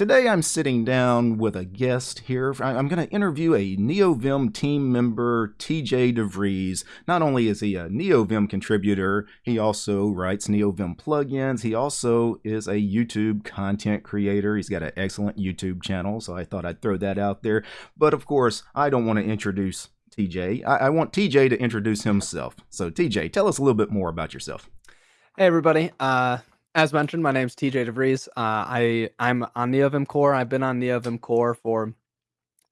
Today I'm sitting down with a guest here. I'm going to interview a NeoVim team member, TJ DeVries. Not only is he a NeoVim contributor, he also writes NeoVim plugins. He also is a YouTube content creator. He's got an excellent YouTube channel, so I thought I'd throw that out there. But of course, I don't want to introduce TJ. I, I want TJ to introduce himself. So, TJ, tell us a little bit more about yourself. Hey, everybody. Uh, as mentioned, my name is TJ DeVries. Uh, I I'm on NeoVim Core. I've been on NeoVim Core for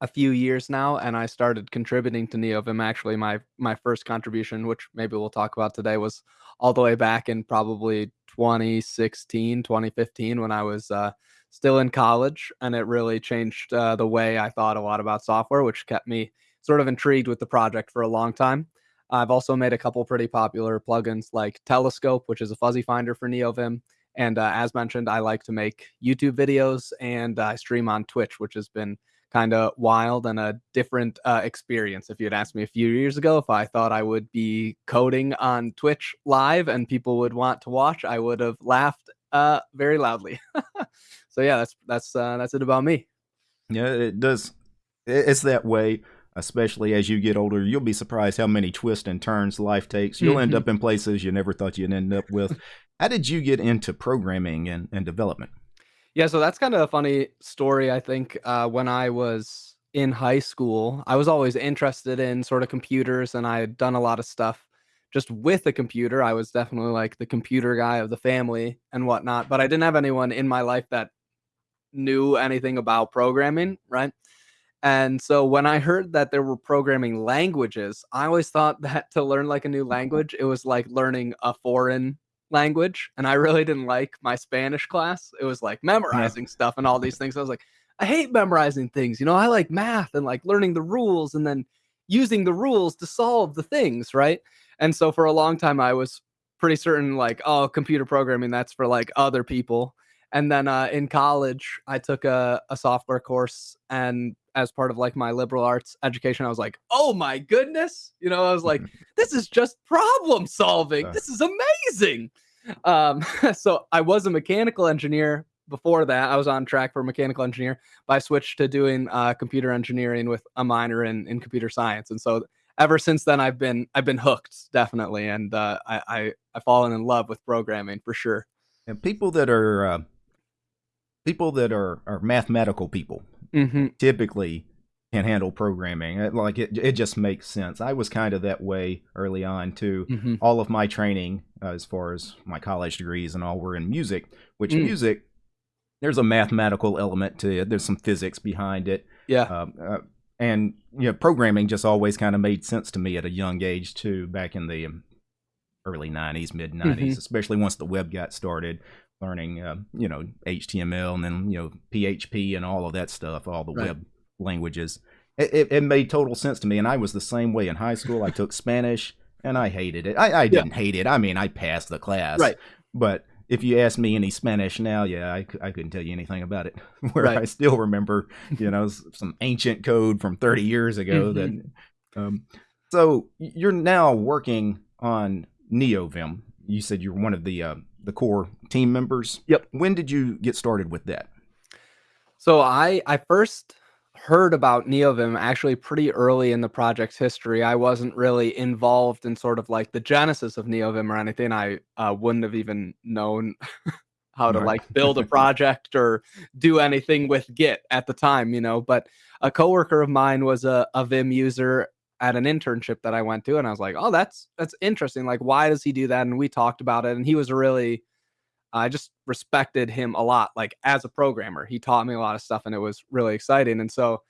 a few years now, and I started contributing to NeoVim. Actually, my my first contribution, which maybe we'll talk about today, was all the way back in probably 2016, 2015, when I was uh, still in college, and it really changed uh, the way I thought a lot about software, which kept me sort of intrigued with the project for a long time. I've also made a couple pretty popular plugins like Telescope, which is a fuzzy finder for NeoVim. And uh, as mentioned, I like to make YouTube videos and I stream on Twitch, which has been kind of wild and a different uh, experience. If you had asked me a few years ago if I thought I would be coding on Twitch live and people would want to watch, I would have laughed uh, very loudly. so yeah, that's that's uh, that's it about me. Yeah, it does. It's that way especially as you get older, you'll be surprised how many twists and turns life takes. You'll mm-hmm. end up in places you never thought you'd end up with. how did you get into programming and, and development? Yeah, so that's kind of a funny story. I think uh, when I was in high school, I was always interested in sort of computers and I had done a lot of stuff just with a computer. I was definitely like the computer guy of the family and whatnot, but I didn't have anyone in my life that knew anything about programming, right? And so when I heard that there were programming languages, I always thought that to learn like a new language, it was like learning a foreign language. And I really didn't like my Spanish class. It was like memorizing yeah. stuff and all these things. I was like, I hate memorizing things. You know, I like math and like learning the rules and then using the rules to solve the things, right? And so for a long time, I was pretty certain like, oh, computer programming, that's for like other people. And then uh, in college, I took a, a software course and as part of like my liberal arts education, I was like, oh my goodness. You know, I was like, this is just problem solving. This is amazing. Um, so I was a mechanical engineer before that. I was on track for mechanical engineer, but I switched to doing uh, computer engineering with a minor in, in computer science. And so ever since then, I've been I've been hooked definitely, and uh, I, I I've fallen in love with programming for sure. And people that are uh, people that are are mathematical people mm-hmm. typically can handle programming. Like it, it just makes sense. I was kind of that way early on too. Mm-hmm. All of my training, uh, as far as my college degrees and all, were in music. Which mm. music, there's a mathematical element to it. There's some physics behind it. Yeah. Um, uh, and you know, programming just always kind of made sense to me at a young age too. Back in the early '90s, mid '90s, mm-hmm. especially once the web got started learning, uh, you know, HTML and then you know PHP and all of that stuff, all the right. web languages. It, it, it, made total sense to me, and I was the same way in high school. I took Spanish, and I hated it. I, I didn't hate it. I mean, I passed the class, right? But if you ask me any Spanish now, yeah, I, I couldn't tell you anything about it. Where right. I still remember, you know, some ancient code from 30 years ago. Mm-hmm. That, um, so you're now working on NeoVim. You said you're one of the uh, the core team members. Yep. When did you get started with that? So I I first heard about NeoVim actually pretty early in the project's history. I wasn't really involved in sort of like the genesis of NeoVim or anything. I uh, wouldn't have even known how to like build a project or do anything with Git at the time, you know. But a coworker of mine was a, a Vim user at an internship that I went to, and I was like, "Oh, that's that's interesting. Like, why does he do that?" And we talked about it, and he was really, I just respected him a lot. Like as a programmer, he taught me a lot of stuff, and it was really exciting. And so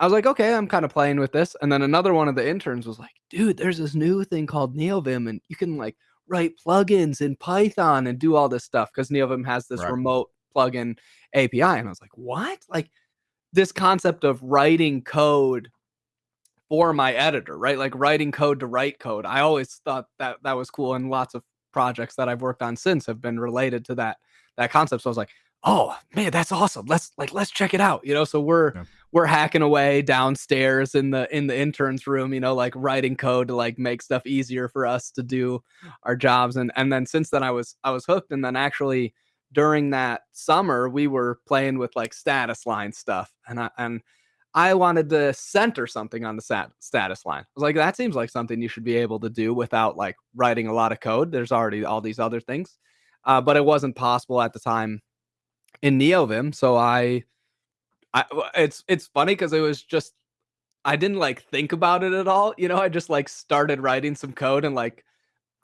I was like, "Okay, I'm kind of playing with this." And then another one of the interns was like, "Dude, there's this new thing called NeoVim, and you can like write plugins in Python and do all this stuff because NeoVim has this right. remote plugin API." And I was like, "What?" Like this concept of writing code for my editor, right? Like writing code to write code. I always thought that that was cool, and lots of projects that I've worked on since have been related to that that concept. So I was like, oh man, that's awesome. Let's like let's check it out. You know, so we're yeah. we're hacking away downstairs in the in the interns room, you know, like writing code to like make stuff easier for us to do our jobs. And and then since then I was I was hooked and then actually during that summer, we were playing with like status line stuff, and I and I wanted to center something on the stat, status line. I was like, that seems like something you should be able to do without like writing a lot of code. There's already all these other things, uh, but it wasn't possible at the time in NeoVim. So I, I it's it's funny because it was just I didn't like think about it at all. You know, I just like started writing some code and like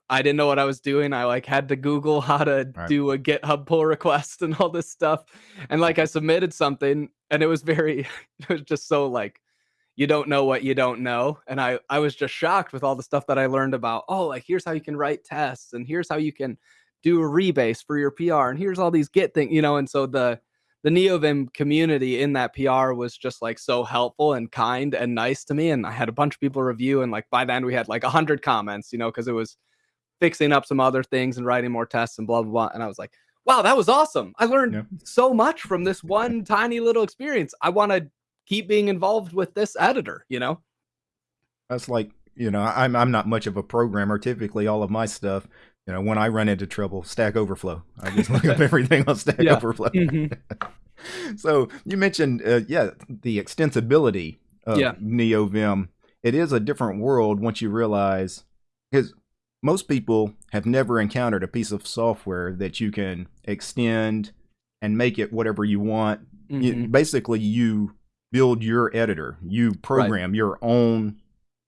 I didn't know what I was doing. I like had to Google how to Right. do a GitHub pull request and all this stuff. And like I submitted something and it was very it was just so like you don't know what you don't know. And I I was just shocked with all the stuff that I learned about, oh, like here's how you can write tests and here's how you can do a rebase for your PR and here's all these Git things, you know, and so the the NeoVim community in that PR was just like so helpful and kind and nice to me. And I had a bunch of people review, and like by then we had like a hundred comments, you know, because it was fixing up some other things and writing more tests and blah blah blah. And I was like, wow, that was awesome. I learned Yeah. so much from this one tiny little experience. I want to keep being involved with this editor, you know? That's like, you know, I'm I'm not much of a programmer. Typically, all of my stuff, you know, when I run into trouble, Stack Overflow. I just look up everything on Stack Yeah. Overflow. Mhm. so you mentioned, uh, yeah, the extensibility of Yeah. NeoVim. It is a different world once you realize, because most people have never encountered a piece of software that you can extend and make it whatever you want. You- Mhm. basically, you build your editor, you program your own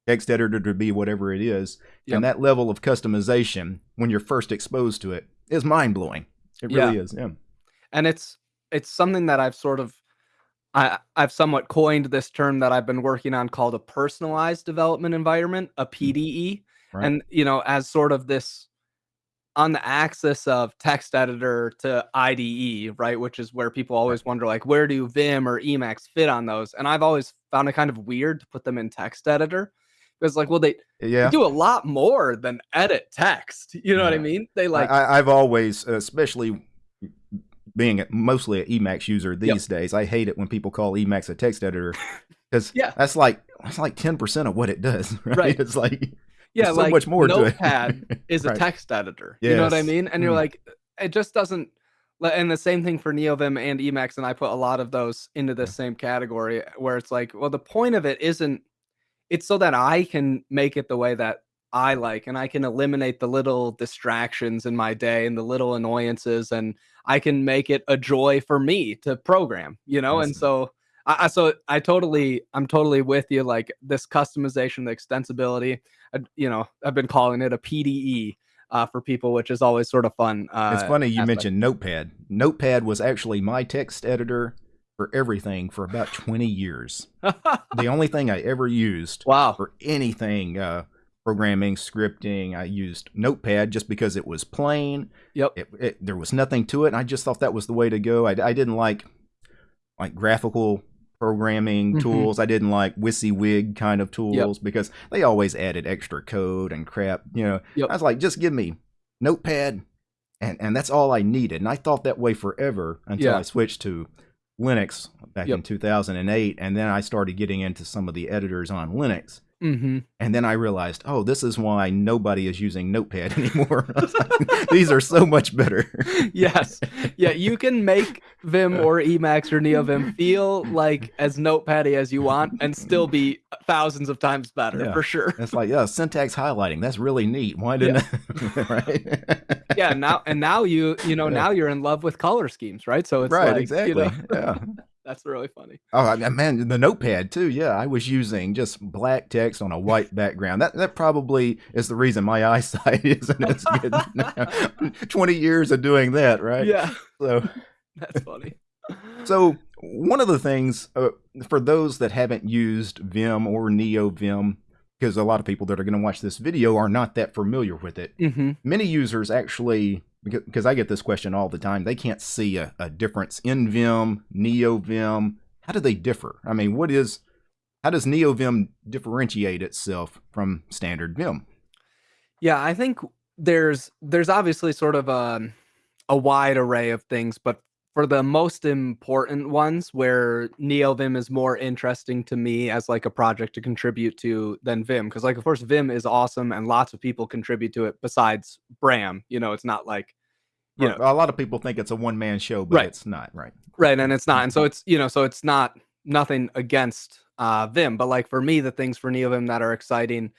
text editor to be whatever it is. Yep. And that level of customization, when you're first exposed to it, is mind blowing. It Yeah. really is. Yeah. and it's it's something that I've sort of I I've somewhat coined this term that I've been working on called a personalized development environment, a PDE. Right. And you know, as sort of this on the axis of text editor to IDE, right, which is where people always wonder like where do Vim or Emacs fit on those? And I've always found it kind of weird to put them in text editor because like well they, they yeah. do a lot more than edit text. You know what I mean? They like I, I've always, especially being mostly an Emacs user these days, I hate it when people call Emacs a text editor because Yeah. that's like that's like ten percent of what it does. Right? Right. It's like yeah, there's so like much more to it. Notepad is a Right. text editor. You know what I mean? And you're Mm. like, it just doesn't. And the same thing for NeoVim and Emacs, and I put a lot of those into this same category where it's like, well, the point of it isn't. It's so that I can make it the way that I like, and I can eliminate the little distractions in my day and the little annoyances, and I can make it a joy for me to program. You know, and so. I, so I totally I'm totally with you like this customization the extensibility you know, I've been calling it a PDE uh, for people, which is always sort of fun. Uh, it's funny you aspect. mentioned Notepad. Notepad was actually my text editor for everything for about twenty years. the only thing I ever used wow. for anything uh, programming, scripting. I used Notepad just because it was plain. Yep. It, it, there was nothing to it. And I just thought that was the way to go. I, I didn't like like graphical programming Mhm. tools. I didn't like WYSIWYG kind of tools because they always added extra code and crap. You know, Yep. I was like, just give me Notepad, and and that's all I needed. And I thought that way forever until Yeah. I switched to Linux back in 2008, and then I started getting into some of the editors on Linux. Hmm And then I realized, oh, this is why nobody is using Notepad anymore. Like, These are so much better. Yes. Yeah, you can make Vim or Emacs or NeoVim feel like as notepaddy as you want and still be thousands of times better Yeah. for sure. It's like, yeah, syntax highlighting. That's really neat. Why didn't I? right? Yeah, now and now you you know Yeah. now you're in love with color schemes, right? So it's right, like, exactly. You know, yeah. That's really funny. Oh man, the notepad too. Yeah, I was using just black text on a white background. That that probably is the reason my eyesight isn't as good. now. Twenty years of doing that, right? Yeah, So, that's funny. so one of the things uh, for those that haven't used Vim or NeoVim, because a lot of people that are going to watch this video are not that familiar with it. hmm Many users actually, because I get this question all the time, they can't see a, a difference in Vim, NeoVim. How do they differ? I mean, what is, how does NeoVim differentiate itself from standard Vim? Yeah, I think there's there's obviously sort of a a wide array of things, but for the most important ones where NeoVim is more interesting to me as like a project to contribute to than Vim because like of course Vim is awesome and lots of people contribute to it besides Bram, you know, it's not like you know, a lot of people think it's a one man show, but Right. it's not. Right. right and it's not and so it's you know so it's not nothing against uh vim but like for me the things for neovim that are exciting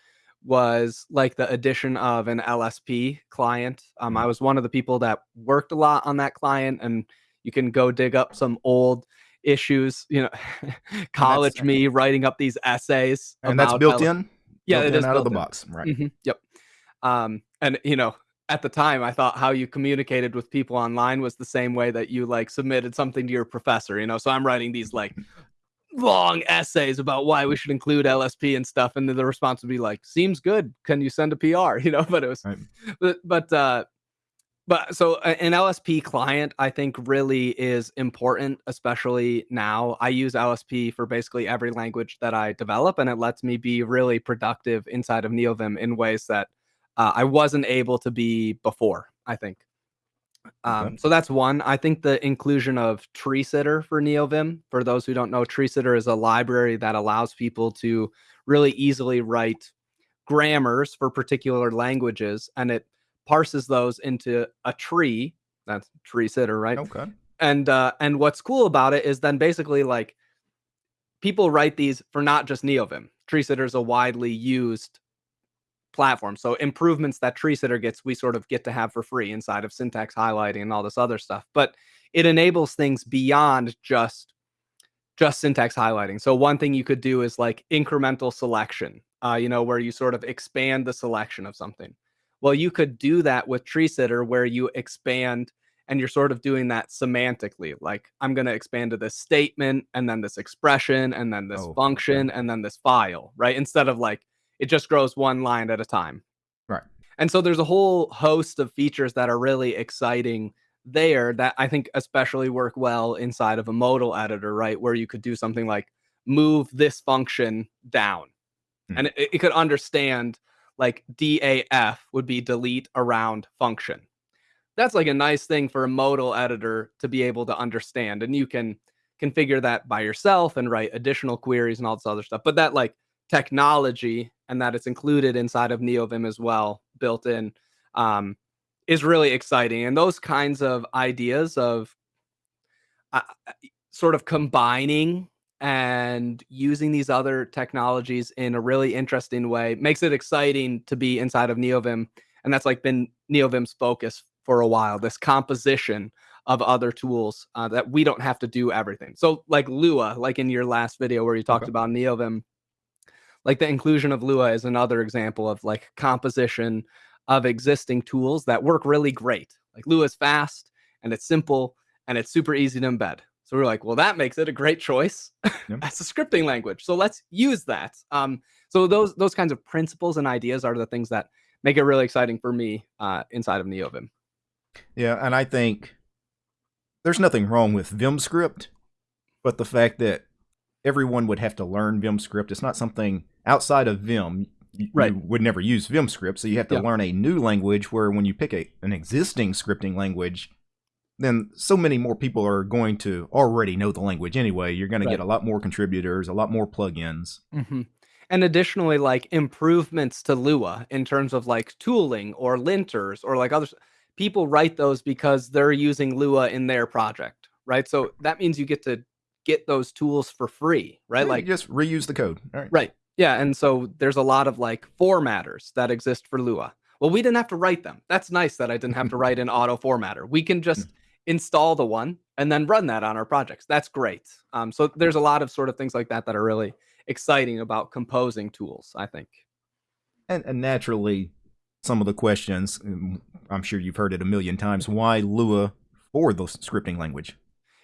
was like the addition of an lsp client um i Mhm. was one of the people that worked a lot on that client and you can go dig up some old issues you know college me writing up these essays And that's built in. yeah built it in is out of the in. box. Right. Mhm, Yep. Um, and you know, at the time, I thought how you communicated with people online was the same way that you like submitted something to your professor. You know, so I'm writing these like long essays about why we should include LSP and stuff, and then the response would be like, "Seems good. Can you send a PR?" You know, but it was, Right. but but uh, but so a- an LSP client, I think, really is important, especially now. I use LSP for basically every language that I develop, and it lets me be really productive inside of NeoVim in ways that uh, I wasn't able to be before. I think. Um, Okay. so that's one. I think the inclusion of Tree Sitter for NeoVim. For those who don't know, Tree Sitter is a library that allows people to really easily write grammars for particular languages, and it parses those into a tree. That's Tree Sitter, right? Okay. and uh and what's cool about it is then basically like people write these for not just neovim tree sitter is a widely used platform so improvements that tree sitter gets we sort of get to have for free inside of syntax highlighting and all this other stuff but it enables things beyond just just syntax highlighting so one thing you could do is like incremental selection uh you know where you sort of expand the selection of something well you could do that with tree sitter where you expand and you're sort of doing that semantically like i'm going to expand to this statement and then this expression and then this Oh, okay. function and then this file right? Instead of like it just grows one line at a time. Right. and so there's a whole host of features that are really exciting there that i think especially work well inside of a modal editor right? Where you could do something like move this function down. Hmm. And it, it could understand like daf would be delete around function. That's like a nice thing for a modal editor to be able to understand and you can configure that by yourself and write additional queries and all this other stuff but that like technology and that it's included inside of neovim as well built in um, is really exciting and those kinds of ideas of uh, sort of combining and using these other technologies in a really interesting way makes it exciting to be inside of neovim and that's like been neovim's focus for a while this composition of other tools uh, that we don't have to do everything. So like lua like in your last video where you talked Okay. about neovim like the inclusion of lua is another example of like composition of existing tools that work really great. Like lua is fast and it's simple and it's super easy to embed so we're like well that makes it a great choice Yep. as a scripting language so let's use that um so those those kinds of principles and ideas are the things that make it really exciting for me uh inside of neovim Yeah, and I think there's nothing wrong with Vim script, but the fact that everyone would have to learn Vim script, it's not something outside of Vim. You, Right. you would never use Vim script, so you have to learn a new language. Where when you pick a, an existing scripting language, then so many more people are going to already know the language anyway. You're going to get a lot more contributors, a lot more plugins. Mhm. And additionally, like improvements to Lua in terms of like tooling or linters or like others, people write those because they're using Lua in their project, right? So that means you get to get those tools for free, right? Yeah, Like, just reuse the code. All right. right. Yeah. And so there's a lot of like formatters that exist for Lua. Well, we didn't have to write them. That's nice that I didn't have to write an auto formatter. We can just install the one and then run that on our projects. That's great. Um, so there's a lot of sort of things like that that are really exciting about composing tools, I think. And, and naturally, some of the questions, um, I'm sure you've heard it a million times. Why Lua for the scripting language?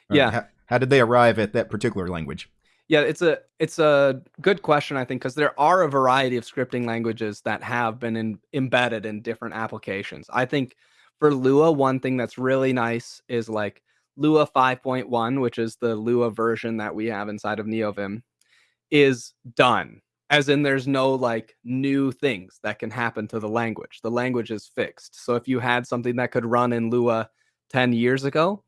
Yeah. How, how did they arrive at that particular language? Yeah, it's a it's a good question I think because there are a variety of scripting languages that have been in, embedded in different applications. I think for Lua, one thing that's really nice is like Lua 5.1, which is the Lua version that we have inside of NeoVim, is done. As in, there's no like new things that can happen to the language. The language is fixed. So if you had something that could run in Lua 10 years ago,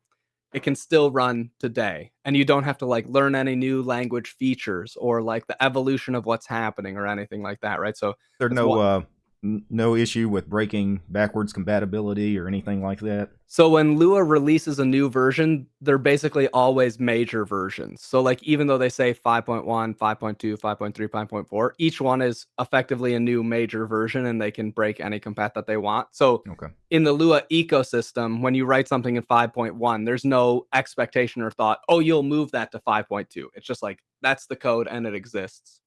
it can still run today. And you don't have to like learn any new language features or like the evolution of what's happening or anything like that, right? So There are no uh, no issue with breaking backwards compatibility or anything like that? So when Lua releases a new version, they're basically always major versions. So like even though they say 5.1, 5.2, 5.3, 5.4, each one is effectively a new major version and they can break any compat that they want. So okay. in the Lua ecosystem, when you write something in 5.1, there's no expectation or thought, "Oh, you'll move that to 5.2." It's just like that's the code and it exists.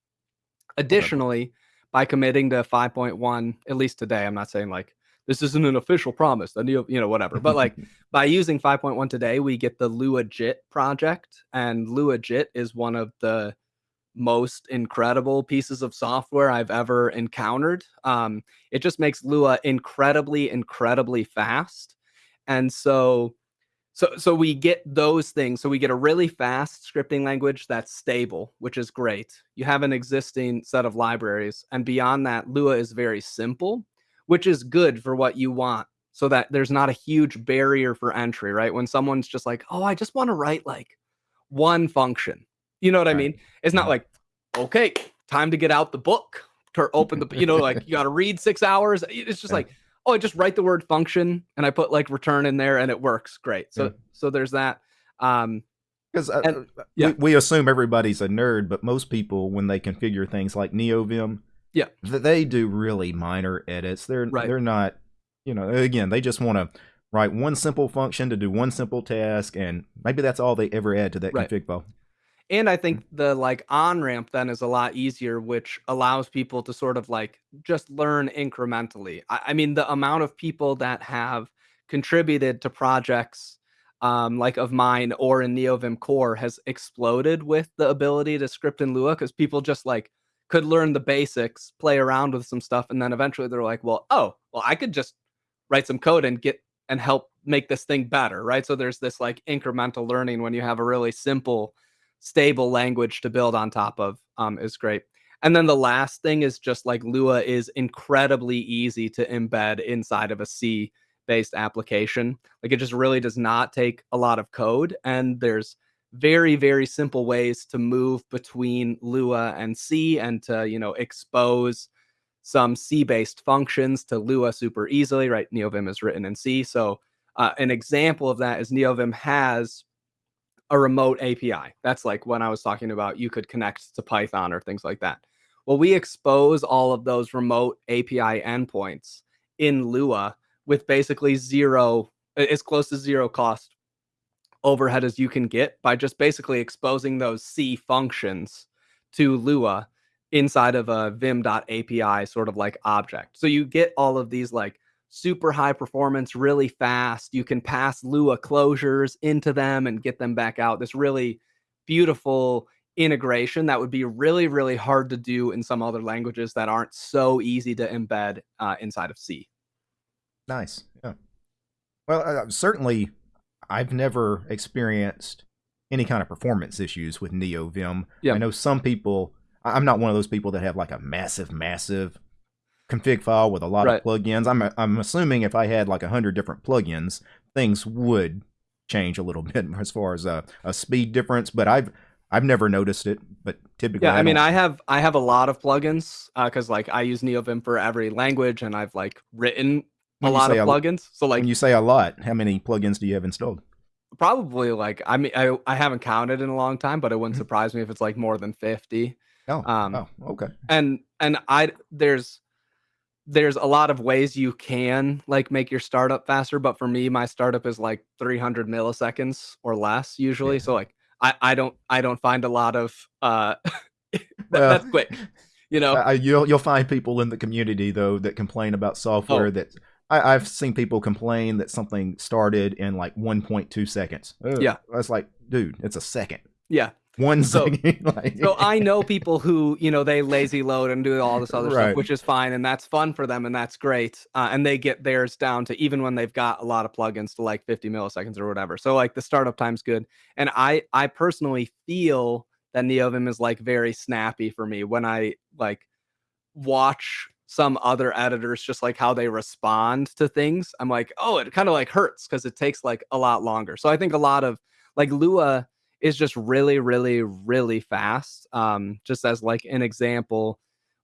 Additionally, okay. By committing to 5.1, at least today, I'm not saying like this isn't an official promise that you you know whatever but like by using 5.1 today we get the lua luajit project and lua luajit is one of the most incredible pieces of software I've ever encountered. Um, it just makes Lua incredibly, incredibly fast. And so, so, so we get those things. So we get a really fast scripting language that's stable, which is great. You have an existing set of libraries, and beyond that, Lua is very simple which is good for what you want so that there's not a huge barrier for entry, right? When someone's just like, oh, I just want to write like one function. You know what right. I mean? It's not mm-hmm. like, okay, time to get out the book to open the, you know, like you got to read six hours. It's just like, oh, I just write the word function and I put like return in there and it works great. So, yeah. so there's that. Um, because uh, yeah. we, we assume everybody's a nerd, but most people, when they configure things like NeoVim, yeah. They do really minor edits. They're right. they're not, you know, again, they just want to write one simple function to do one simple task and maybe that's all they ever add to that right. config file. And I think the like on ramp then is a lot easier, which allows people to sort of like just learn incrementally. I, I mean, the amount of people that have contributed to projects um, like of mine or in NeoVim core has exploded with the ability to script in Lua because people just like could learn the basics, play around with some stuff, and then eventually they're like, well, oh, well, I could just write some code and get and help make this thing better, right? So there's this like incremental learning when you have a really simple, stable language to build on top of um, is great. And then the last thing is just like Lua is incredibly easy to embed inside of a C based application. Like it just really does not take a lot of code. And there's very very simple ways to move between lua and c and to you know expose some c based functions to lua super easily right neovim is written in c so uh, an example of that is neovim has a remote api that's like when i was talking about you could connect to python or things like that well we expose all of those remote api endpoints in lua with basically zero as close to zero cost overhead as you can get by just basically exposing those C functions to Lua inside of a vim.api sort of like object. So you get all of these like super high performance really fast. You can pass Lua closures into them and get them back out. This really beautiful integration that would be really, really hard to do in some other languages that aren't so easy to embed uh, inside of C. Nice. Yeah. Well, uh, certainly I've never experienced any kind of performance issues with NeoVim. Yeah. I know some people, I'm not one of those people that have like a massive, massive config file with a lot right. of plugins. I'm, I'm assuming if I had like a hundred different plugins, things would change a little bit as far as a, a speed difference, but I've, I've never noticed it, but typically, yeah. I, I mean, I have I have a lot of plugins because uh, like I use NeoVim for every language, and I've like written a lot of plugins. So like when you say a lot, how many plugins do you have installed? Probably like I mean I I haven't counted in a long time, but it wouldn't mm-hmm. surprise me if it's like more than 50. Oh, um, oh, okay. And and I there's there's a lot of ways you can like make your startup faster, but for me, my startup is like 300 milliseconds or less usually. Yeah. So like I I don't I don't find a lot of uh that, well, that's quick. You know, uh, you'll you'll find people in the community though that complain about software oh. that I, have seen people complain that something started in like 1.2 seconds. Ugh. Yeah, I was like, dude, it's a second. Yeah, one so, like, so I know people who you know they lazy load and do all this other right. stuff, which is fine and that's fun for them and that's great. Uh, and they get theirs down to even when they've got a lot of plugins to like 50 milliseconds or whatever. So like the startup time's good. And I I personally feel that NeoVim is like very snappy for me when I like watch some other editors just like how they respond to things i'm like oh it kind of like hurts because it takes like a lot longer so i think a lot of like lua is just really really really fast um just as like an example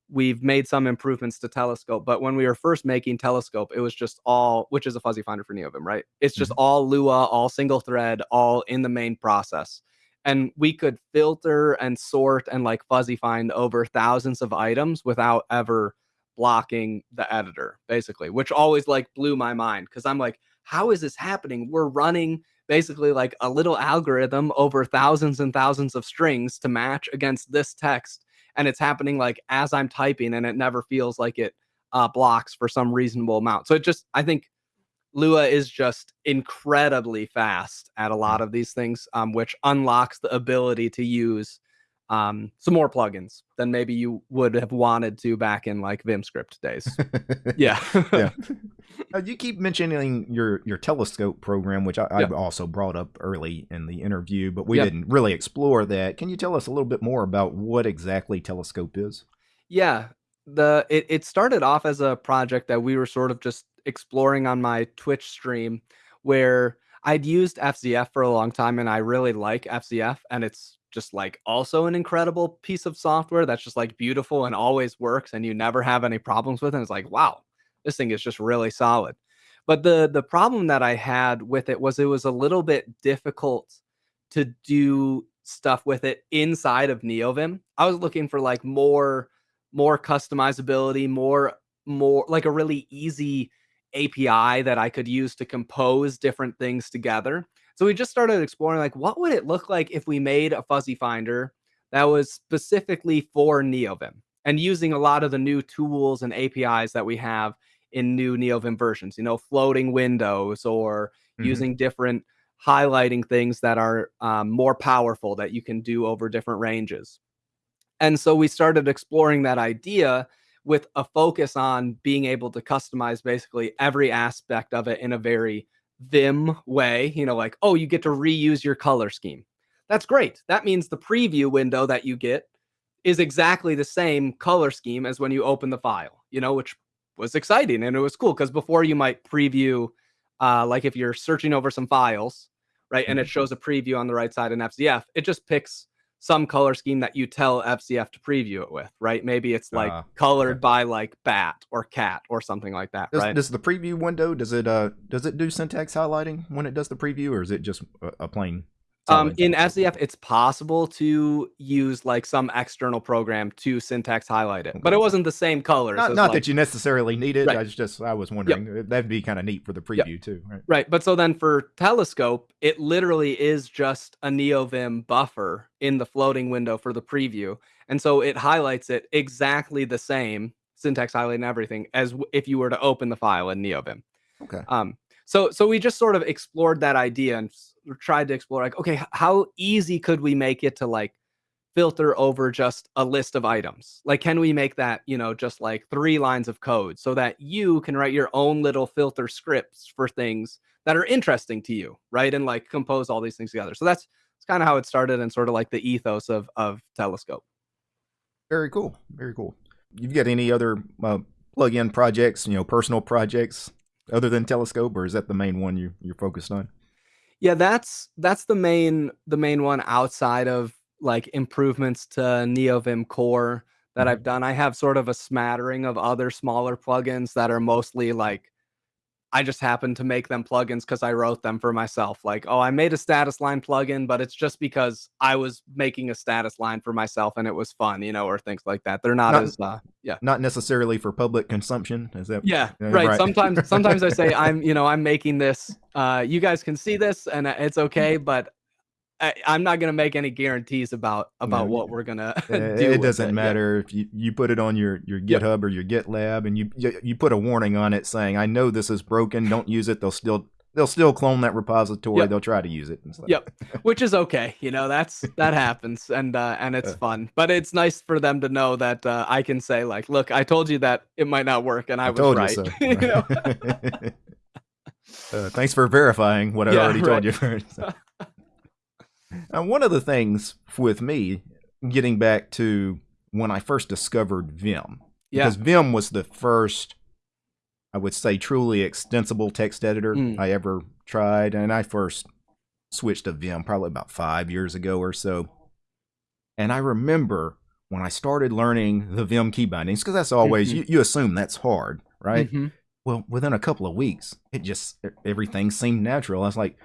we've made some improvements to telescope but when we were first making telescope it was just all which is a fuzzy finder for neovim right it's just mm-hmm. all lua all single thread all in the main process and we could filter and sort and like fuzzy find over thousands of items without ever blocking the editor basically which always like blew my mind because i'm like how is this happening we're running basically like a little algorithm over thousands and thousands of strings to match against this text and it's happening like as i'm typing and it never feels like it uh, blocks for some reasonable amount. So it just i think lua is just incredibly fast at a lot of these things um, which unlocks the ability to use um, some more plugins than maybe you would have wanted to back in like VimScript days. yeah. yeah. Uh, you keep mentioning your your telescope program, which I, yep. I also brought up early in the interview, but we yep. didn't really explore that. Can you tell us a little bit more about what exactly telescope is? Yeah. The it, it started off as a project that we were sort of just exploring on my Twitch stream where I'd used FZF for a long time and I really like FZF and it's just like also an incredible piece of software that's just like beautiful and always works and you never have any problems with it. And it's like, wow, this thing is just really solid. But the the problem that I had with it was it was a little bit difficult to do stuff with it inside of NeoVim. I was looking for like more more customizability, more more like a really easy API that I could use to compose different things together. So we just started exploring like what would it look like if we made a fuzzy finder that was specifically for NeoVim and using a lot of the new tools and APIs that we have in new NeoVim versions, you know, floating windows or mm-hmm. using different highlighting things that are um, more powerful that you can do over different ranges. And so we started exploring that idea with a focus on being able to customize basically every aspect of it in a very Vim way, you know, like, oh, you get to reuse your color scheme. That's great. That means the preview window that you get is exactly the same color scheme as when you open the file, you know, which was exciting and it was cool because before you might preview, uh, like if you're searching over some files, right, and it mm-hmm. shows a preview on the right side in FZF, it just picks some color scheme that you tell FZF to preview it with, right? Maybe it's like uh, colored okay. by like bat or cat or something like that, does, right? Does the preview window does it uh does it do syntax highlighting when it does the preview, or is it just a, a plain um, in FZF, it's possible to use like some external program to syntax highlight it, but it wasn't the same color. Not, not like, that you necessarily need it. Right. I was just I was wondering yep. that'd be kind of neat for the preview yep. too. Right. Right. But so then for Telescope, it literally is just a NeoVim buffer in the floating window for the preview, and so it highlights it exactly the same syntax highlight and everything as if you were to open the file in NeoVim. Okay. Um. So so we just sort of explored that idea and tried to explore like okay how easy could we make it to like filter over just a list of items? Like can we make that you know just like three lines of code so that you can write your own little filter scripts for things that are interesting to you right and like compose all these things together? So that's, kind of how it started and sort of like the ethos of of telescope. Very cool very cool. You've got any other uh, plug-in projects you know personal projects other than telescope or is that the main one you, you're focused on yeah, that's that's the main the main one outside of like improvements to NeoVim core that mm-hmm. I've done. I have sort of a smattering of other smaller plugins that are mostly like I just happened to make them plugins because I wrote them for myself. Like, oh, I made a status line plugin, but it's just because I was making a status line for myself and it was fun, you know, or things like that. They're not, not as, uh, yeah, not necessarily for public consumption. Is that? Yeah, right. right. Sometimes, sometimes I say I'm, you know, I'm making this. Uh, you guys can see this and it's okay, but I, am not gonna make any guarantees about about no, what we're gonna do. It doesn't it. matter if you, you put it on your, your GitHub or your GitLab and you, you you put a warning on it saying, "I know this is broken. Don't use it." They'll still they'll still clone that repository. Yep. They'll try to use it. Yep, which is okay. You know, that's that happens, and uh, and it's uh. fun. But it's nice for them to know that uh, I can say like, "Look, I told you that it might not work, and I, I was right." So. you know? uh, thanks for verifying what I yeah, already right. told you. First. And one of the things with me, getting back to when I first discovered Vim, yeah. because Vim was the first, I would say, truly extensible text editor mm. I ever tried. And I first switched to Vim probably about five years ago or so. And I remember when I started learning the Vim key bindings, because that's always Mhm. you, you assume that's hard, right? Mhm. Well, within a couple of weeks, it just everything seemed natural. I was like,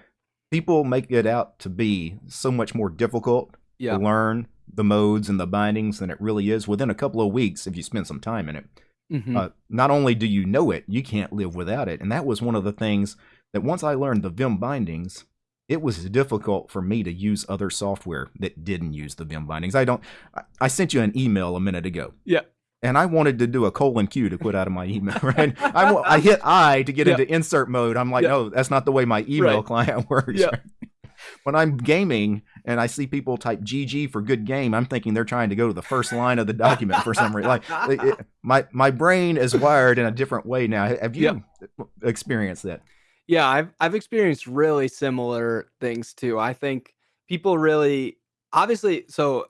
people make it out to be so much more difficult Yeah. to learn the modes and the bindings than it really is. Within a couple of weeks, if you spend some time in it, Mhm. uh, not only do you know it, you can't live without it. And that was one of the things that once I learned the Vim bindings, it was difficult for me to use other software that didn't use the Vim bindings. I don't. I, I sent you an email a minute ago. Yeah. And I wanted to do a colon Q to quit out of my email, right? I, I hit I to get Yeah. into insert mode. I'm like, Yeah. no, that's not the way my email Right. client works. Yeah. when I'm gaming and I see people type GG for good game, I'm thinking they're trying to go to the first line of the document for some reason. Like it- it- my my brain is wired in a different way now. Have you experienced that? Yeah, I've I've experienced really similar things too. I think people really obviously so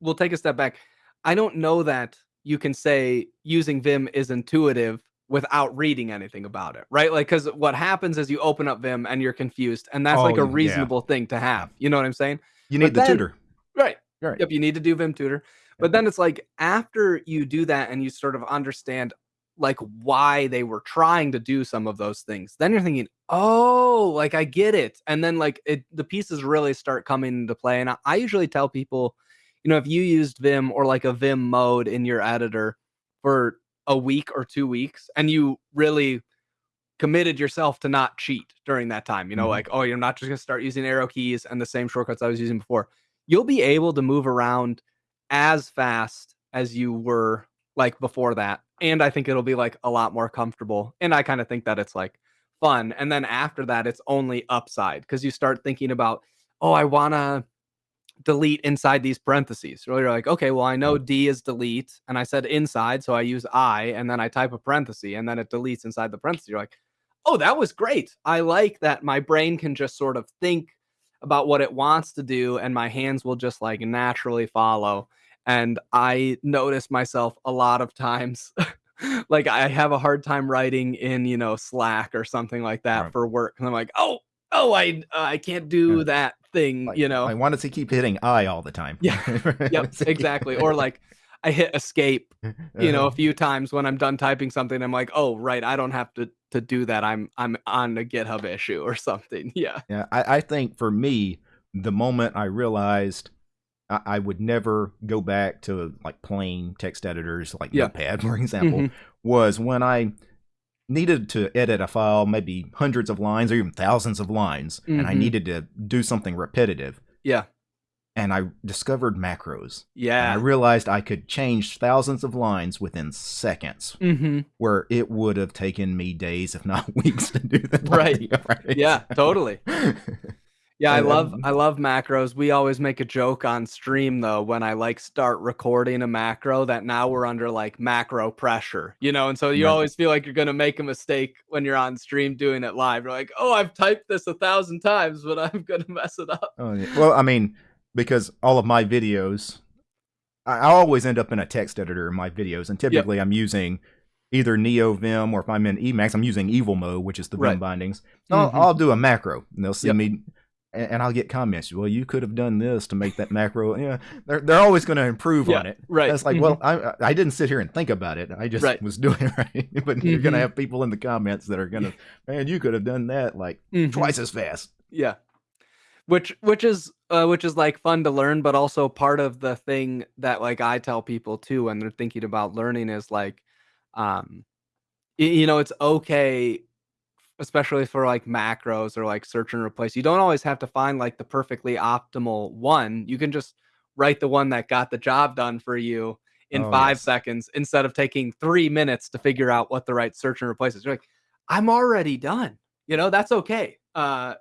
we'll take a step back. I don't know that you can say using Vim is intuitive without reading anything about it, right? Like cuz what happens is you open up Vim and you're confused and that's like Oh, a yeah. reasonable thing to have. You know what I'm saying? You But need the then- tutor. Right. Right. Yep, you need to do Vim tutor. But then it's like after you do that and you sort of understand like why they were trying to do some of those things, then you're thinking, oh, like I get it. And then like it the pieces really start coming into play. And I, I usually tell people, you know, if you used Vim or like a Vim mode in your editor for a week or two weeks and you really committed yourself to not cheat during that time, you know, Mhm. like, oh, you're not just gonna start using arrow keys and the same shortcuts I was using before you'll be able to move around as fast as you were like before that. And I think it'll be like a lot more comfortable. And I kind of think that it's like fun. And then after that, it's only upside because you start thinking about, oh, I want to delete inside these parentheses. So you're like, okay, well, I know D is delete. And I said inside. So I use I and then I type a parenthesis and then it deletes inside the parenthesis. You're like, oh, that was great. I like that my brain can just sort of think about what it wants to do and my hands will just like naturally follow and i notice myself a lot of times like i have a hard time writing in you know slack or something like that Right. for work and i'm like oh oh i uh, i can't do Yeah. that thing Like, you know I wanted to keep hitting I all the time. Yeah. yep exactly or like i hit escape you know a few times when i'm done typing something i'm like oh right i don't have to to do that i'm i'm on a github issue or something yeah Yeah, I, I think for me, the moment I realized I, I would never go back to like plain text editors like Yeah. Notepad, for example, Mhm. was when I needed to edit a file, maybe hundreds of lines or even thousands of lines, and I Mhm. needed to do something repetitive. yeah And I discovered macros. And yeah I realized I could change thousands of lines within seconds, hmm where it would have taken me days, if not weeks, to do that. Right. right. Yeah, totally. Yeah, I love I love macros. We always make a joke on stream though when I like start recording a macro that now we're under like macro pressure, you know, and so you Right. always feel like you're gonna make a mistake when you're on stream doing it live. You're like, oh, I've typed this a thousand times, but I'm gonna mess it up. Oh, yeah. Well, I mean, because all of my videos, I, I always end up in a text editor in my videos, and typically I'm using either NeoVim or if I'm in Emacs, I'm using Evil Mode, which is the Vim Right. bindings. So I'll. Mm-hmm. I'll do a macro, and they'll see Yep. me, and, and I'll get comments. Well, you could have done this to make that macro. Yeah, they're they're always going to improve Yeah, on it. right. That's like, Mhm. well, I I didn't sit here and think about it. I just Right. was doing it right. but you're going to have people in the comments that are going to, man, you could have done that like Mhm. twice as fast. Yeah. Which which is uh, which is like fun to learn, but also part of the thing that like I tell people too when they're thinking about learning is like, um, you know, it's okay, especially for like macros or like search and replace. You don't always have to find like the perfectly optimal one. You can just write the one that got the job done for you in Oh, five yes. seconds instead of taking three minutes to figure out what the right search and replace is. You're like, I'm already done. You know, that's okay. Uh,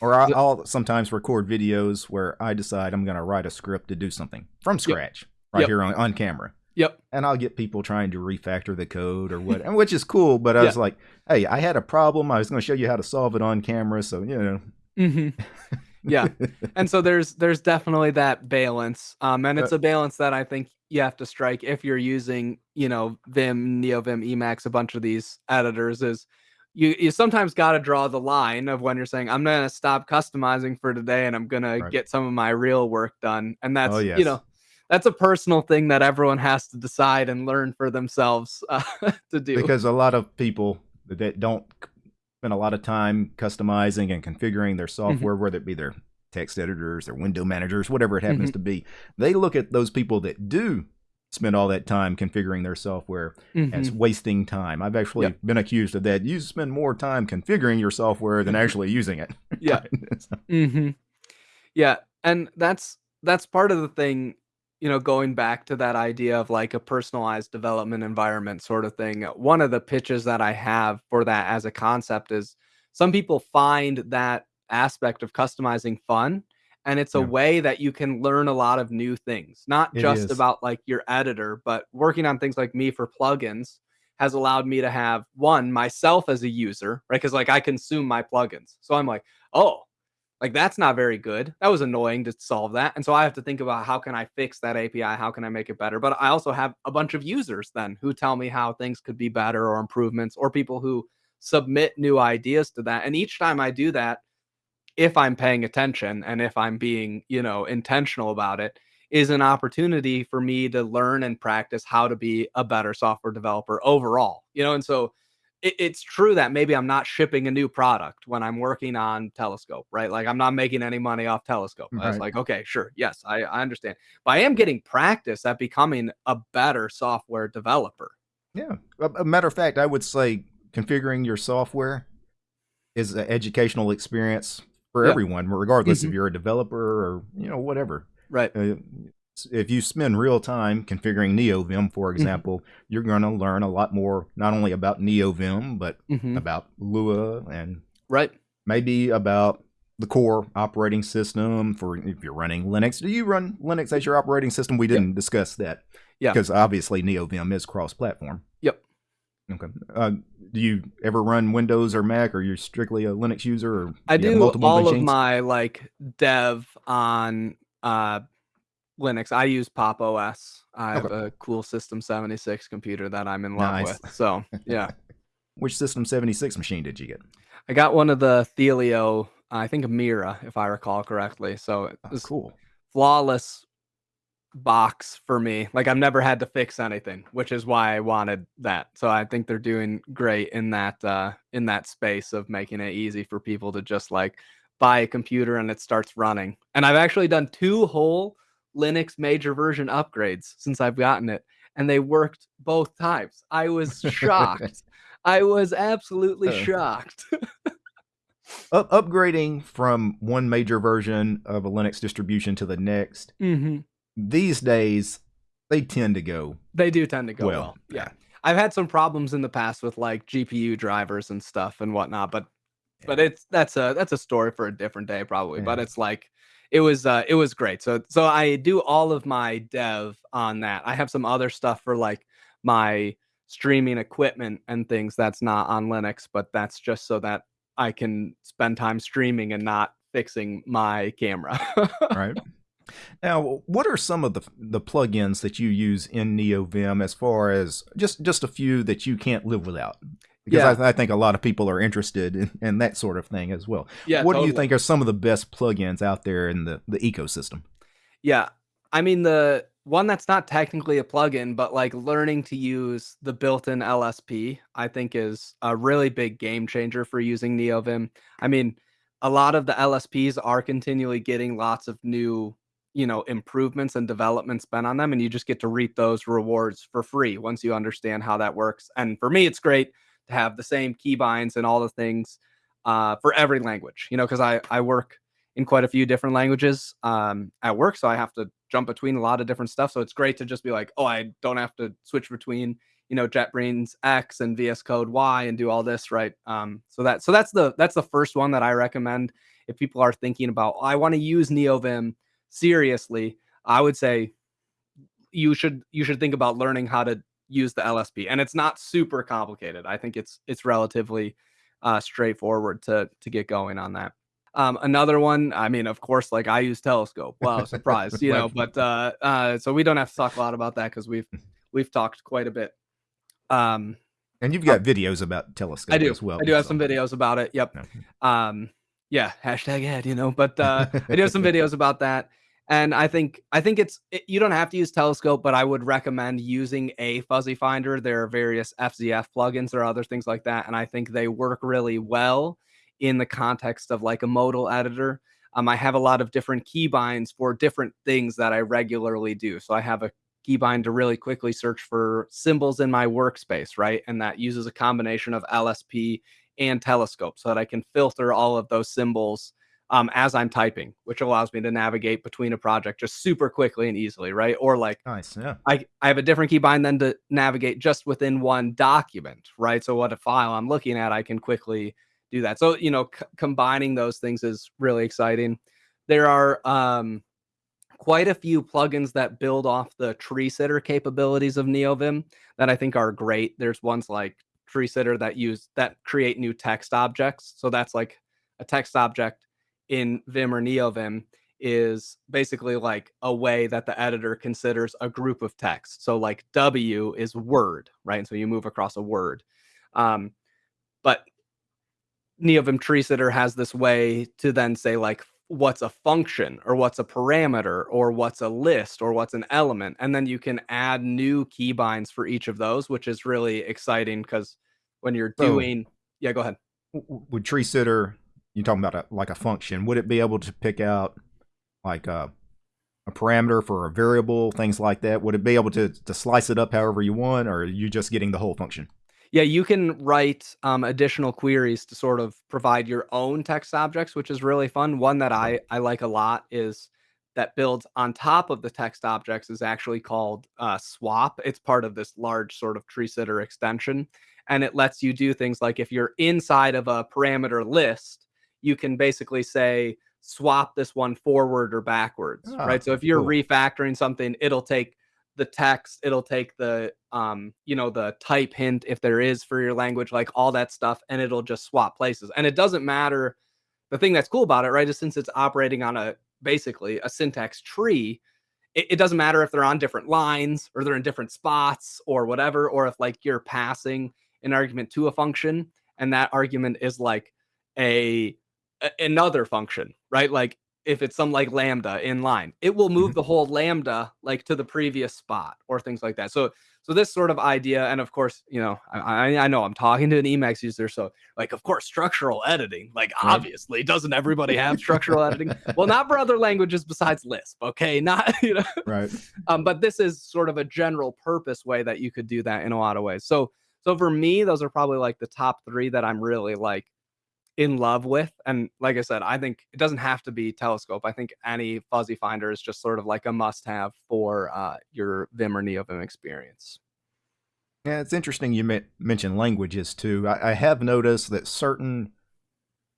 Or I'll, I'll sometimes record videos where I decide I'm going to write a script to do something from scratch right Yep. here on, on camera. Yep. And I'll get people trying to refactor the code or what, and which is cool. But I Yeah. was like, hey, I had a problem. I was going to show you how to solve it on camera. So, you know. hmm Yeah. and so there's there's definitely that balance um and it's Uh, a balance that i think you have to strike if you're using you know vim neovim emacs a bunch of these editors is you you sometimes got to draw the line of when you're saying i'm gonna stop customizing for today and i'm gonna Right. get some of my real work done and that's Oh, yes. you know that's a personal thing that everyone has to decide and learn for themselves uh, to do. Because a lot of people that don't spend a lot of time customizing and configuring their mm-hmm. software, mm-hmm. whether it be their text editors, their window managers, whatever it happens mm-hmm. to be, they look at those people that do spend all that time configuring their software mm-hmm. as wasting time. I've actually yep. been accused of that. You spend more time configuring your software than mm-hmm. actually using it. Yeah. mm-hmm. Yeah, and that's that's part of the thing, you know, going back to that idea of like a personalized development environment sort of thing. One of the pitches that I have for that as a concept is some people find that aspect of customizing fun and it's a yeah. way that you can learn a lot of new things not it just is. about like your editor but working on things like me for plugins has allowed me to have one myself as a user right because like i consume my plugins so i'm like oh like that's not very good that was annoying to solve that and so i have to think about how can i fix that api how can i make it better but i also have a bunch of users then who tell me how things could be better or improvements or people who submit new ideas to that and each time i do that if I'm paying attention and if I'm being, you know, intentional about it, is an opportunity for me to learn and practice how to be a better software developer overall. You know, and so it, it's true that maybe I'm not shipping a new product when I'm working on Telescope, right? Like I'm not making any money off Telescope. Right. I was like, okay, sure, yes, I, I understand, but I am getting practice at becoming a better software developer. Yeah, a matter of fact, I would say configuring your software is an educational experience for yeah. everyone, regardless mm-hmm. if you're a developer or you know whatever. Right. Uh, if you spend real time configuring NeoVim, for mm-hmm. example, mm-hmm. you're going to learn a lot more, not only about NeoVim, but mm-hmm. about Lua and right, maybe about the core operating system for if you're running Linux. Do you run Linux as your operating system? We didn't yep. discuss that. Yeah. Because obviously NeoVim is cross-platform. Yep. Okay. Uh, do you ever run Windows or Mac, or you're strictly a Linux user? Or I do all machines? of my like dev on uh, Linux. I use Pop OS. I have okay. a cool System 76 computer that I'm in love nice. with. So yeah. Which System 76 machine did you get? I got one of the Thelio, I think Mira, if I recall correctly. So it was oh, cool. Flawless box for me. Like I've never had to fix anything, which is why I wanted that. So I think they're doing great in that uh in that space of making it easy for people to just like buy a computer and it starts running. And I've actually done two whole Linux major version upgrades since I've gotten it and they worked both times. I was shocked. I was absolutely shocked. Up- upgrading from one major version of a Linux distribution to the next mm-hmm these days they tend to go. They do tend to go well. well. Yeah. I've had some problems in the past with like GPU drivers and stuff and whatnot, but yeah. but it's that's a that's a story for a different day probably. Yeah. But it's like it was uh it was great. So so I do all of my dev on that. I have some other stuff for like my streaming equipment and things that's not on Linux, but that's just so that I can spend time streaming and not fixing my camera. right. Now, what are some of the the plugins that you use in NeoVim as far as just just a few that you can't live without? Because yeah. I, I, think a lot of people are interested in, in, that sort of thing as well. Yeah, what totally. do you think are some of the best plugins out there in the, the ecosystem? Yeah. I mean the one that's not technically a plugin, but like learning to use the built-in LSP, I think is a really big game changer for using NeoVim. I mean, a lot of the LSPs are continually getting lots of new you know improvements and development spent on them and you just get to reap those rewards for free once you understand how that works and for me it's great have the same keybinds and all the things uh, for every language you know because i i work in quite a few different languages um, at work so i have to jump between a lot of different stuff so it's great to just be like oh i don't have to switch between you know JetBrains X and VS Code Y and do all this right? Um, so that so that's the that's the first one that i recommend if people are thinking about oh, i want to use neovim seriously, I would say you should you should think about learning how to use the LSP. And it's not super complicated. I think it's it's relatively uh, straightforward to to get going on that. Um, another one, I mean, of course, like I use Telescope. Wow, surprise, you know. But uh, uh, so we don't have to talk a lot about that because we've we've talked quite a bit. Um, and you've got uh, videos about Telescope I do. as well. I do have so. some videos about it. Yep. Um, yeah, hashtag ad, you know. But uh, I do have some videos about that. And I think I think it's it, you don't have to use Telescope, but I would recommend using a fuzzy finder. There are various FZF plugins or other things like that, and I think they work really well in the context of like a modal editor. Um, I have a lot of different keybinds for different things that I regularly do. So I have a keybind to really quickly search for symbols in my workspace, right? And that uses a combination of LSP and Telescope so that I can filter all of those symbols um, as I'm typing, which allows me to navigate between a project just super quickly and easily, right? Or like, nice, yeah. I, I have a different keybind then to navigate just within one document, right? So what a file I'm looking at, I can quickly do that. So you know, combining those things is really exciting. There are um, quite a few plugins that build off the tree sitter capabilities of NeoVim that I think are great. There's ones like tree sitter that use that create new text objects. So that's like a text object in Vim or NeoVim is basically like a way that the editor considers a group of text. So like W is word, right? And so you move across a word. Um, but NeoVim tree sitter has this way to then say like what's a function or what's a parameter or what's a list or what's an element. And then you can add new keybinds for each of those, which is really exciting because when you're doing, so, yeah, go ahead. Would tree sitter you're talking about a, like a function, would it be able to pick out like a, a parameter for a variable, things like that? Would it be able to, to slice it up however you want, or are you just getting the whole function? Yeah, you can write um, additional queries to sort of provide your own text objects, which is really fun. One that I, I like a lot is that builds on top of the text objects is actually called uh, swap. It's part of this large sort of tree sitter extension. And it lets you do things like if you're inside of a parameter list, you can basically say swap this one forward or backwards, oh, right? So if you're cool. refactoring something, it'll take the text, it'll take the um, you know, the type hint if there is for your language, like all that stuff, and it'll just swap places. And it doesn't matter. The thing that's cool about it, right, is since it's operating on a basically a syntax tree, it, it doesn't matter if they're on different lines or they're in different spots or whatever, or if like you're passing an argument to a function and that argument is like a another function, right? Like if it's some like lambda in line, it will move mm-hmm. the whole lambda like to the previous spot or things like that. So so this sort of idea, and of course, you know, I, I know I'm talking to an Emacs user, so like of course structural editing, like right. obviously, doesn't everybody have structural editing? Well, not for other languages besides Lisp, okay? Not you know, right? Um, but this is sort of a general purpose way that you could do that in a lot of ways. So so for me, those are probably like the top three that I'm really like in love with. And like I said, I think it doesn't have to be telescope. I think any fuzzy finder is just sort of like a must have for uh, your Vim or NeoVim experience. Yeah, it's interesting you mentioned languages too. I, I have noticed that certain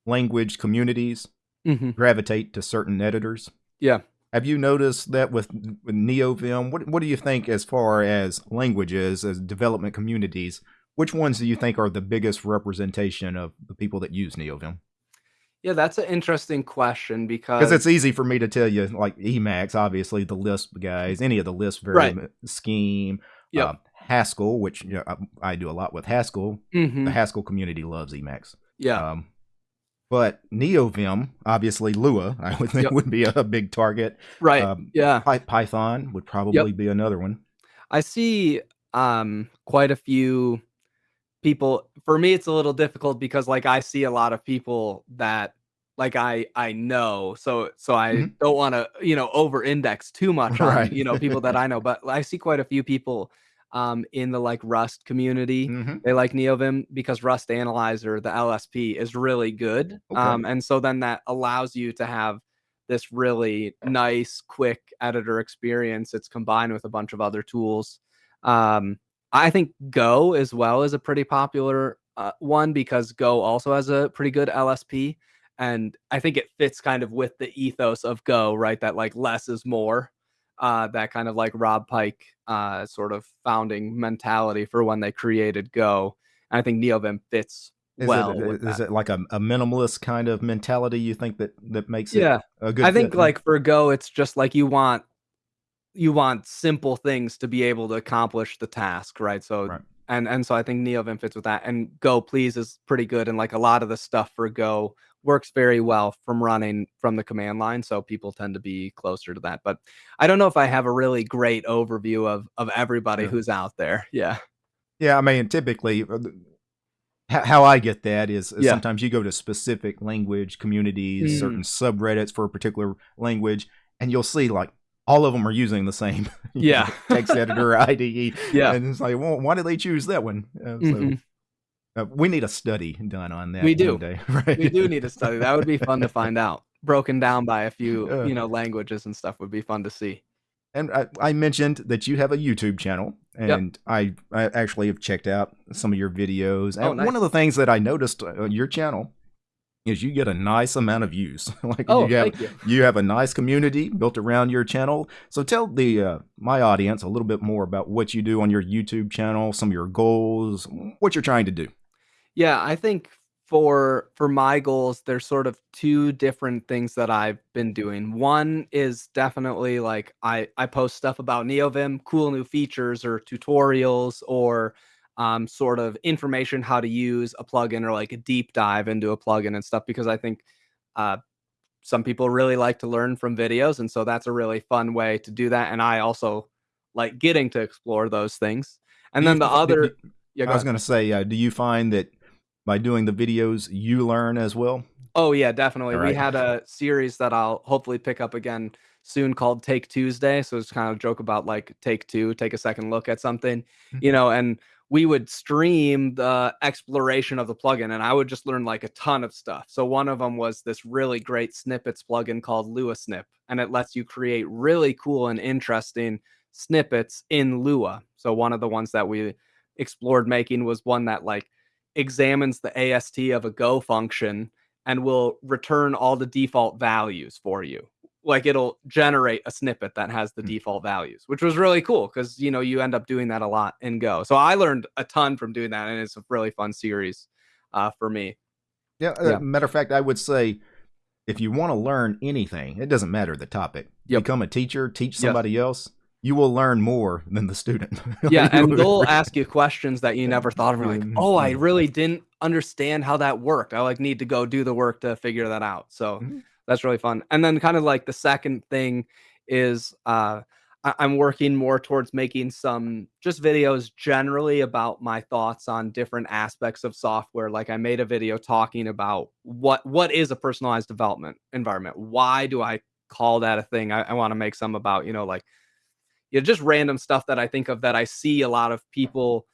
language communities mm-hmm. gravitate to certain editors. Yeah. Have you noticed that with, with NeoVim? What, what do you think as far as languages, as development communities? Which ones do you think are the biggest representation of the people that use NeoVim? Yeah, that's an interesting question because because it's easy for me to tell you, like Emacs, obviously the Lisp guys, any of the Lisp right. scheme, yep. uh, Haskell, which you know, I, I, do a lot with Haskell. Mm-hmm. The Haskell community loves Emacs. Yeah. Um, but NeoVim, obviously Lua, I would think yep. would be a big target. Right. Um, yeah. Python would probably yep. be another one. I see um, quite a few people for me it's a little difficult because like I see a lot of people that like I I know so so I mm-hmm. don't want to you know over index too much on right. you know people that I know but I see quite a few people um in the like Rust community mm-hmm. they like NeoVim because Rust Analyzer the LSP is really good okay. um and so then that allows you to have this really nice quick editor experience it's combined with a bunch of other tools um I think Go as well is a pretty popular uh, one because Go also has a pretty good LSP. And I think it fits kind of with the ethos of Go, right? That like less is more. Uh, that kind of like Rob Pike uh, sort of founding mentality for when they created Go. And I think NeoVim fits is well. It, is it like a, a, minimalist kind of mentality you think that that makes it yeah. a good I think fit? like for Go, it's just like you want you want simple things to be able to accomplish the task, right? So right. and and so I think NeoVim fits with that. And gopls is pretty good, and like a lot of the stuff for Go works very well from running from the command line, so people tend to be closer to that. But I don't know if I have a really great overview of of everybody Yeah. who's out there. Yeah. Yeah, I mean, typically, uh, how, how I get that is, is Yeah. sometimes you go to specific language communities, Mm. certain subreddits for a particular language, and you'll see like all of them are using the same know, Yeah. text editor IDE. Yeah. and it's like, well, why did they choose that one? Uh, so Mhm. uh, we need a study done on that. We do. day, right? We do need a study. That would be fun to find out. Broken down by a few, Yeah. you know, languages and stuff would be fun to see. And I, I mentioned that you have a YouTube channel, Yep. and I, I actually have checked out some of your videos. And Oh, one nice. of the things that I noticed on your channel is you get a nice amount of views. like Oh, you have, you. you have a nice community built around your channel. So tell the uh, my audience a little bit more about what you do on your YouTube channel, some of your goals, what you're trying to do. Yeah, I think for for my goals, there's sort of two different things that I've been doing. One is definitely like I I post stuff about NeoVim, cool new features or tutorials or um, sort of information how to use a plugin or like a deep dive into a plugin and stuff because I think uh, some people really like to learn from videos, and so that's a really fun way to do that. And I also like getting to explore those things. And Do then the other, do- yeah, go I was going to say, uh, do you find that by doing the videos you learn as well? Oh yeah, definitely. All We had a series that I'll hopefully pick up again soon called Take Tuesday. So it's kind of a joke about like take two, take a second look at something, you know, and we would stream the exploration of the plugin and I would just learn like a ton of stuff. So one of them was this really great snippets plugin called LuaSnip, and it lets you create really cool and interesting snippets in Lua. So one of the ones that we explored making was one that like examines the AST of a Go function and will return all the default values for you. Like it'll generate a snippet that has the Hmm. default values, which was really cool because you know you end up doing that a lot in Go. So I learned a ton from doing that, and it's a really fun series uh, for me. Yeah, uh, matter of fact, I would say if you want to learn anything, it doesn't matter the topic. Yep. Become a teacher, teach somebody else. You will learn more than the student. Yeah, and they'll ask you questions that you never thought of. You're like, oh, I mm. really didn't understand how that worked. I like need to go do the work to figure that out. So Mhm. That's really fun. And then kind of like the second thing is uh I- I'm working more towards making some just videos generally about my thoughts on different aspects of software. Like I made a video talking about what what is a personalized development environment? Why do I call that a thing? I, I want to make some about, you know, like you know, just random stuff that I think of that I see a lot of people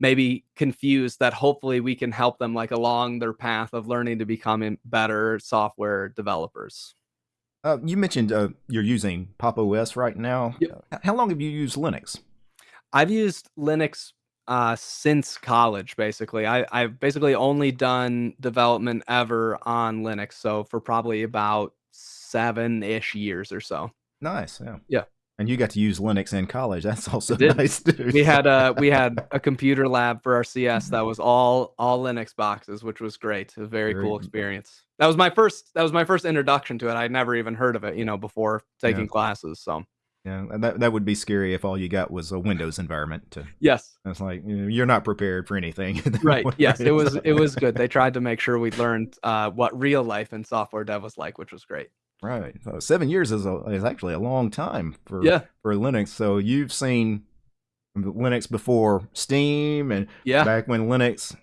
maybe confused that hopefully we can help them like along their path of learning to becoming better software developers. Uh, you mentioned uh, you're using Pop OS right now. Yep. How long have you used Linux? I've used Linux uh, since college, basically. I, I've basically only done development ever on Linux. So for probably about seven ish years or so. Nice. Yeah. Yeah. And you got to use Linux in college. That's also nice too. We had a we had a computer lab for our CS that was all all Linux boxes, which was great. A very, Very cool experience. That was my first that was my first introduction to it. I'd never even heard of it, you know, before taking Yeah. classes. So Yeah, that that would be scary if all you got was a Windows environment. To, yes. it's like you're not prepared for anything. Right. Yes, it was it was good. They tried to make sure we learned uh, what real life and software dev was like, which was great. Right. So seven years is a, is actually a long time for Yeah. for Linux. So you've seen Linux before Steam and Yeah. back when Linux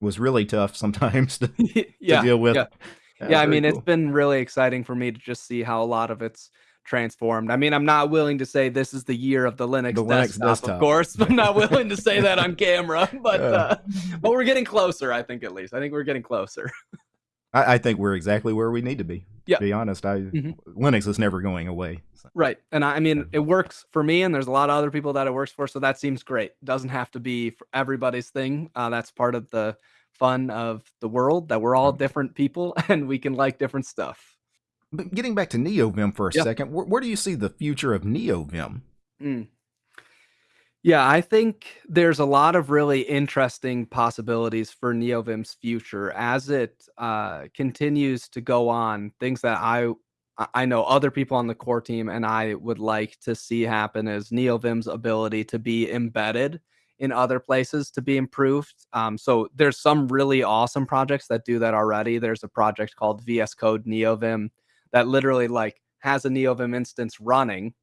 was really tough sometimes to, to yeah. deal with. yeah. yeah, I mean, cool. it's been really exciting for me to just see how a lot of it's transformed. I mean, I'm not willing to say this is the year of the Linux, The Linux desktop, desktop. of course. I'm not willing to say that on camera, but Yeah. uh, but we're getting closer. I think at least. I think we're getting closer. I, I think we're exactly where we need to be. Yeah. To be honest, I Mhm. Linux is never going away. So, Right. And I I mean, it works for me, and there's a lot of other people that it works for. So that seems great. Doesn't have to be for everybody's thing. Uh, that's part of the fun of the world that we're all Mhm. different people and we can like different stuff. But getting back to NeoVim for a Yeah. second, where, where do you see the future of NeoVim? Mm. Yeah, I think there's a lot of really interesting possibilities for NeoVim's future as it uh, continues to go on. Things that I I- know other people on the core team and I would like to see happen is NeoVim's ability to be embedded in other places to be improved. Um, so there's some really awesome projects that do that already. There's a project called VS Code NeoVim that literally like has a NeoVim instance running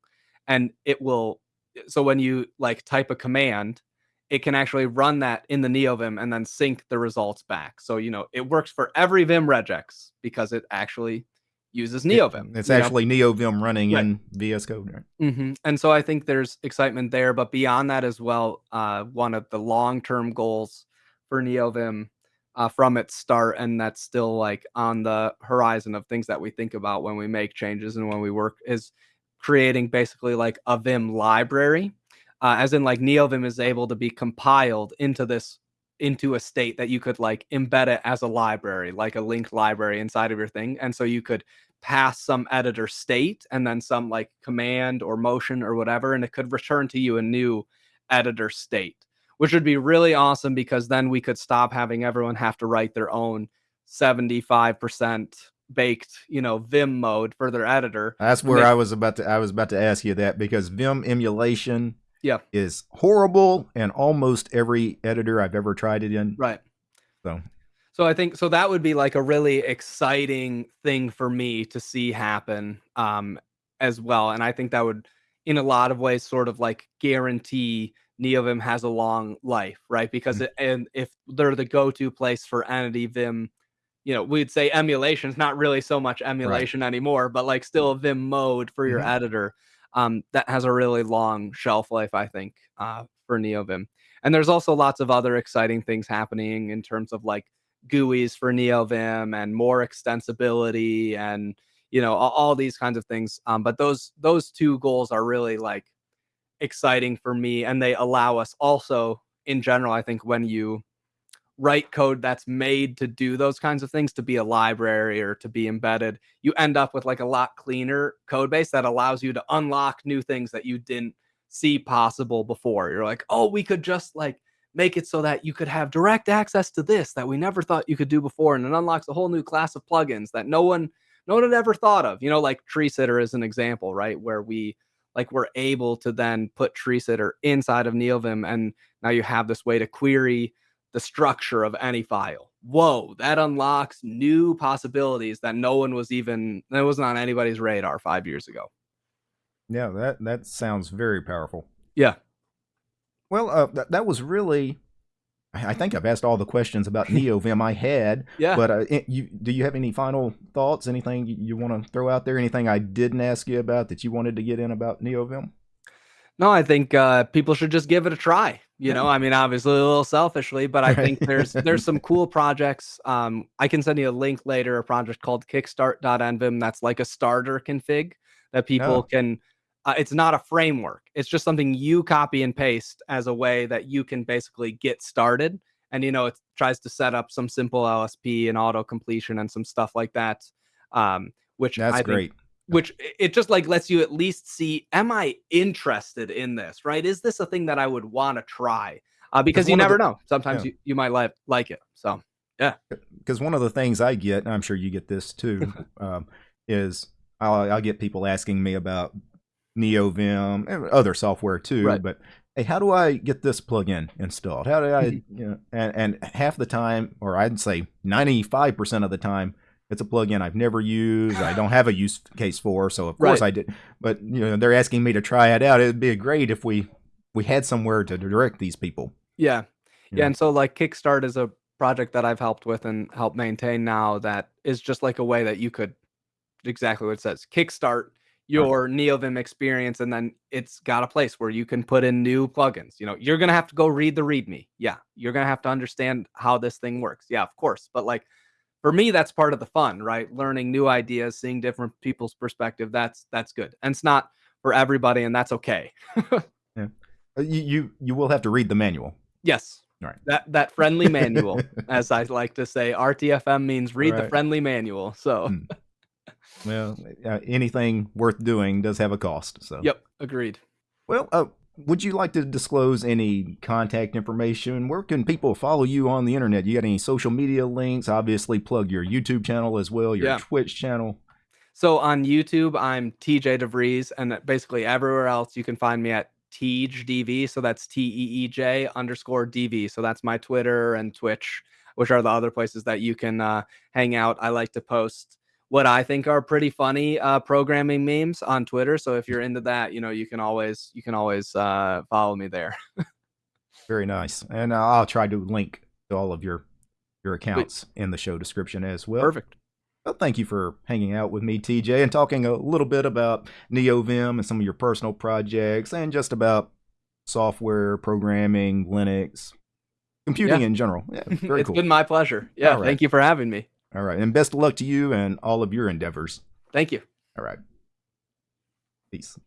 and it will so when you like type a command it can actually run that in the NeoVim and then sync the results back. So, you know, it works for every Vim regex because it actually uses NeoVim. It, it's actually know? NeoVim running right. in VS Code. Right? Mm-hmm. And so I think there's excitement there. But beyond that as well, uh, one of the long term goals for NeoVim uh, from its start, and that's still like on the horizon of things that we think about when we make changes and when we work, is creating basically like a Vim library uh, as in like NeoVim is able to be compiled into this into a state that you could like embed it as a library, like a linked library inside of your thing. And so you could pass some editor state and then some like command or motion or whatever, and it could return to you a new editor state, which would be really awesome because then we could stop having everyone have to write their own 75% baked, you know, Vim mode for their editor. That's where I was about to I was about to ask you that because Vim emulation yeah is horrible and almost every editor I've ever tried it in. Right. So so I think so that would be like a really exciting thing for me to see happen um as well. And I think that would in a lot of ways sort of like guarantee NeoVim has a long life, right? Because mm-hmm. it, and if they're the go-to place for entity Vim, you know, we'd say emulation is not really so much emulation right. anymore, but like still a Vim mode for your mm-hmm. editor um, that has a really long shelf life, I think, uh, for NeoVim. And there's also lots of other exciting things happening in terms of like GUIs for NeoVim and more extensibility and you know all, all these kinds of things. Um, but those those two goals are really like exciting for me, and they allow us also in general. I think when you write code that's made to do those kinds of things to be a library or to be embedded you end up with like a lot cleaner code base that allows you to unlock new things that you didn't see possible before. You're like oh we could just like make it so that you could have direct access to this that we never thought you could do before and it unlocks a whole new class of plugins that no one no one had ever thought of. You know like tree sitter is an example right where we like we're able to then put tree sitter inside of neovim and now you have this way to query the structure of any file. Whoa, that unlocks new possibilities that no one was even that wasn't on anybody's radar five years ago. Yeah, that that sounds very powerful. Yeah. Well, uh, that that was really. I think I've asked all the questions about NeoVim I had. yeah. But uh, you, do you have any final thoughts? Anything you, you want to throw out there? Anything I didn't ask you about that you wanted to get in about NeoVim? No, I think uh, people should just give it a try. You know, I mean, obviously a little selfishly, but I think there's there's some cool projects. Um, I can send you a link later. A project called Kickstart.nvim that's like a starter config that people oh. can. Uh, it's not a framework. It's just something you copy and paste as a way that you can basically get started. And you know, it tries to set up some simple LSP and auto completion and some stuff like that. Um, which that's I great. Think, which it just like lets you at least see am i interested in this? right? Is this a thing that i would want to try? Uh, because you never the, know. Sometimes yeah. you, you might like like it so yeah. Because one of the things i get and i'm sure you get this too um, is I'll, I'll, get people asking me about neovim and other software too right. but hey how do i get this plugin installed? How do i mm-hmm. you know and, and half the time or i'd say 95% of the time it's a plugin I've never used. I don't have a use case for, so of course right. I did. But you know, they're asking me to try it out. It'd be great if we we had somewhere to direct these people. Yeah, yeah. And so like Kickstart is a project that I've helped with and help maintain now. That is just like a way that you could exactly what it says. Kickstart your right. NeoVim experience, and then it's got a place where you can put in new plugins. You know, you're gonna have to go read the README. Yeah, you're gonna have to understand how this thing works. Yeah, of course. But like for me that's part of the fun right? Learning new ideas seeing different people's perspective that's that's good. And it's not for everybody and that's okay. Yeah. Uh, you, you you will have to read the manual. Yes. All right. That that friendly manual as i like to say rtfm means read right. the friendly manual so. Hmm. well uh, anything worth doing does have a cost so. Yep agreed. Well uh, would you like to disclose any contact information? Where can people follow you on the internet? You got any social media links? Obviously, plug your YouTube channel as well, your yeah. Twitch channel. So on YouTube, I'm TJ DeVries, and basically everywhere else you can find me at Teej DV. So that's T E E J underscore DV. So that's my Twitter and Twitch, which are the other places that you can uh, hang out. I like to post what I think are pretty funny uh, programming memes on Twitter. So if you're into that, you know, you can always you can always uh, follow me there. Very nice, and uh, I'll try to link to all of your your accounts in the show description as well. Perfect. Well, thank you for hanging out with me, TJ, and talking a little bit about NeoVim and some of your personal projects, and just about software programming, Linux, computing yeah. in general. Yeah, very it's cool. been my pleasure. Yeah, right. thank you for having me. All right. And best of luck to you and all of your endeavors. Thank you. All right. Peace.